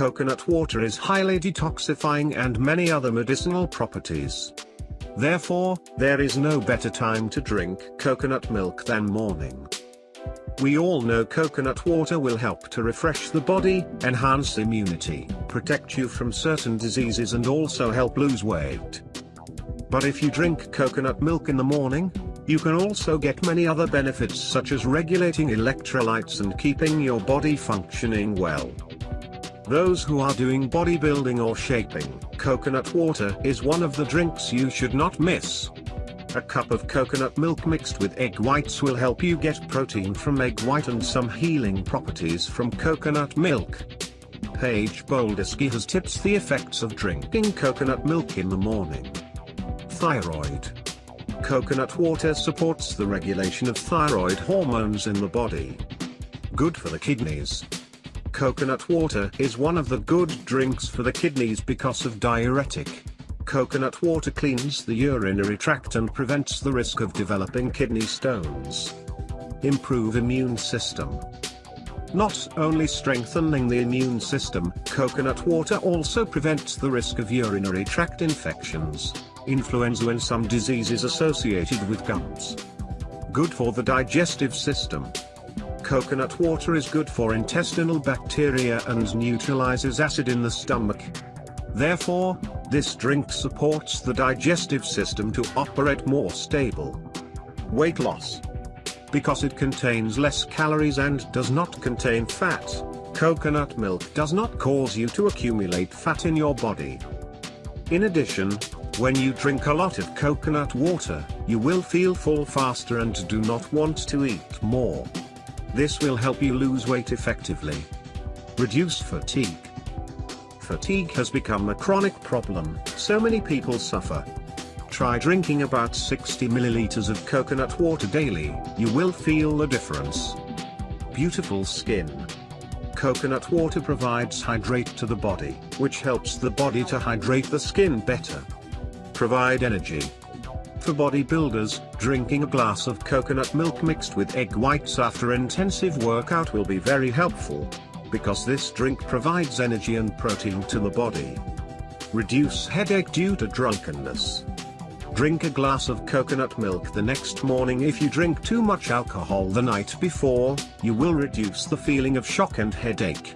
coconut water is highly detoxifying and many other medicinal properties. Therefore, there is no better time to drink coconut milk than morning. We all know coconut water will help to refresh the body, enhance immunity, protect you from certain diseases and also help lose weight. But if you drink coconut milk in the morning, you can also get many other benefits such as regulating electrolytes and keeping your body functioning well. Those who are doing bodybuilding or shaping, coconut water is one of the drinks you should not miss. A cup of coconut milk mixed with egg whites will help you get protein from egg white and some healing properties from coconut milk. Paige Boldsky has tips the effects of drinking coconut milk in the morning. Thyroid. Coconut water supports the regulation of thyroid hormones in the body. Good for the kidneys. Coconut water is one of the good drinks for the kidneys because of diuretic. Coconut water cleans the urinary tract and prevents the risk of developing kidney stones. Improve immune system. Not only strengthening the immune system, coconut water also prevents the risk of urinary tract infections, influenza and some diseases associated with gums. Good for the digestive system. Coconut water is good for intestinal bacteria and neutralizes acid in the stomach. Therefore, this drink supports the digestive system to operate more stable. Weight loss. Because it contains less calories and does not contain fat, coconut milk does not cause you to accumulate fat in your body. In addition, when you drink a lot of coconut water, you will feel full faster and do not want to eat more. This will help you lose weight effectively. Reduce fatigue fatigue has become a chronic problem, so many people suffer. Try drinking about 60 milliliters of coconut water daily, you will feel the difference. Beautiful skin. Coconut water provides hydrate to the body, which helps the body to hydrate the skin better. Provide energy. For bodybuilders, drinking a glass of coconut milk mixed with egg whites after intensive workout will be very helpful because this drink provides energy and protein to the body. Reduce headache due to drunkenness. Drink a glass of coconut milk the next morning if you drink too much alcohol the night before, you will reduce the feeling of shock and headache.